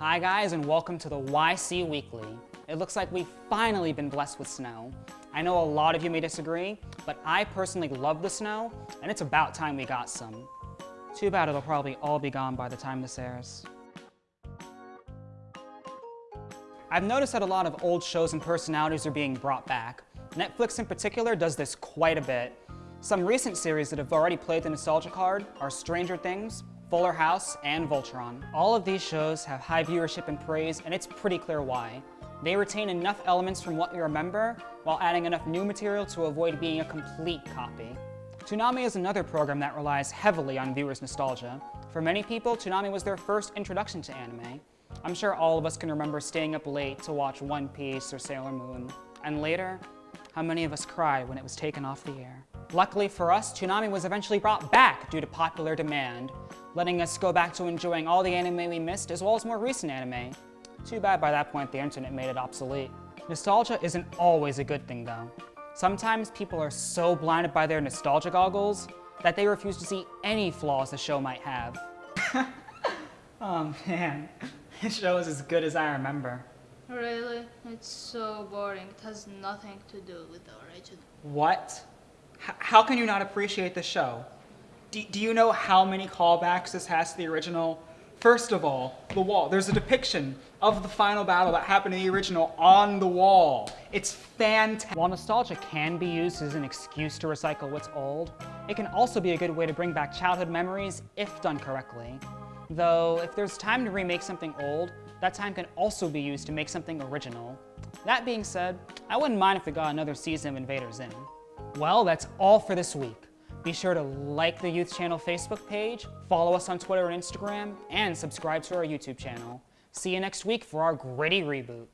Hi guys and welcome to the YC Weekly. It looks like we've finally been blessed with snow. I know a lot of you may disagree, but I personally love the snow and it's about time we got some. Too bad it'll probably all be gone by the time this airs. I've noticed that a lot of old shows and personalities are being brought back. Netflix in particular does this quite a bit. Some recent series that have already played the nostalgia card are Stranger Things, Fuller House, and Voltron. All of these shows have high viewership and praise, and it's pretty clear why. They retain enough elements from what we remember, while adding enough new material to avoid being a complete copy. Toonami is another program that relies heavily on viewers' nostalgia. For many people, Toonami was their first introduction to anime. I'm sure all of us can remember staying up late to watch One Piece or Sailor Moon. And later, how many of us cried when it was taken off the air? Luckily for us, Toonami was eventually brought back due to popular demand, letting us go back to enjoying all the anime we missed as well as more recent anime. Too bad by that point the internet made it obsolete. Nostalgia isn't always a good thing though. Sometimes people are so blinded by their nostalgia goggles that they refuse to see any flaws the show might have. oh man, this show is as good as I remember. Really? It's so boring. It has nothing to do with the original. What? H how can you not appreciate the show? D do you know how many callbacks this has to the original? First of all, the wall. There's a depiction of the final battle that happened in the original on the wall. It's fantastic. While nostalgia can be used as an excuse to recycle what's old, it can also be a good way to bring back childhood memories if done correctly. Though, if there's time to remake something old, that time can also be used to make something original. That being said, I wouldn't mind if we got another season of Invader Zim. Well, that's all for this week. Be sure to like the Youth Channel Facebook page, follow us on Twitter and Instagram, and subscribe to our YouTube channel. See you next week for our gritty reboot.